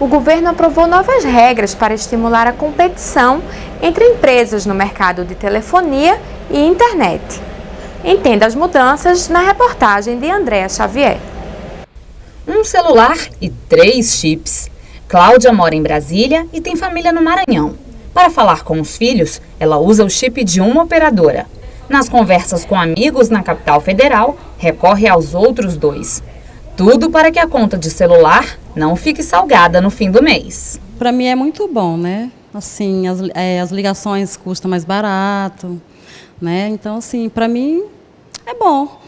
o governo aprovou novas regras para estimular a competição entre empresas no mercado de telefonia e internet. Entenda as mudanças na reportagem de Andréa Xavier. Um celular e três chips. Cláudia mora em Brasília e tem família no Maranhão. Para falar com os filhos, ela usa o chip de uma operadora. Nas conversas com amigos na capital federal, recorre aos outros dois. Tudo para que a conta de celular não fique salgada no fim do mês. Para mim é muito bom, né? Assim, as, é, as ligações custam mais barato, né? Então, assim, para mim é bom.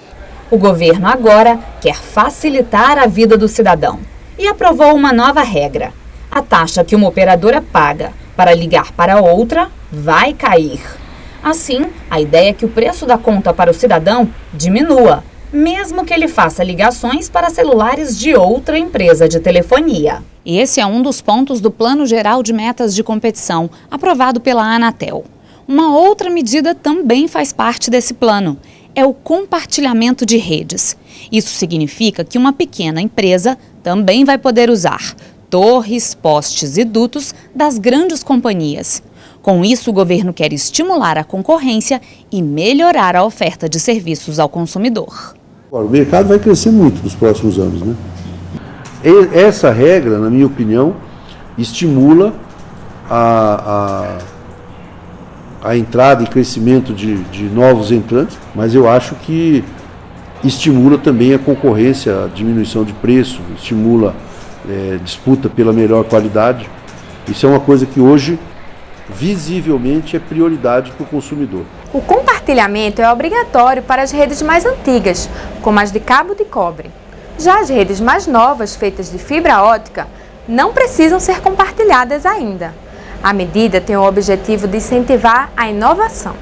O governo agora quer facilitar a vida do cidadão e aprovou uma nova regra. A taxa que uma operadora paga para ligar para outra vai cair. Assim, a ideia é que o preço da conta para o cidadão diminua mesmo que ele faça ligações para celulares de outra empresa de telefonia. Esse é um dos pontos do Plano Geral de Metas de Competição, aprovado pela Anatel. Uma outra medida também faz parte desse plano, é o compartilhamento de redes. Isso significa que uma pequena empresa também vai poder usar torres, postes e dutos das grandes companhias. Com isso, o governo quer estimular a concorrência e melhorar a oferta de serviços ao consumidor. O mercado vai crescer muito nos próximos anos. Né? essa regra, na minha opinião, estimula a, a, a entrada e crescimento de, de novos entrantes, mas eu acho que estimula também a concorrência, a diminuição de preço, estimula é, disputa pela melhor qualidade. Isso é uma coisa que hoje visivelmente é prioridade para o consumidor. O compartilhamento é obrigatório para as redes mais antigas, como as de cabo de cobre. Já as redes mais novas, feitas de fibra ótica, não precisam ser compartilhadas ainda. A medida tem o objetivo de incentivar a inovação.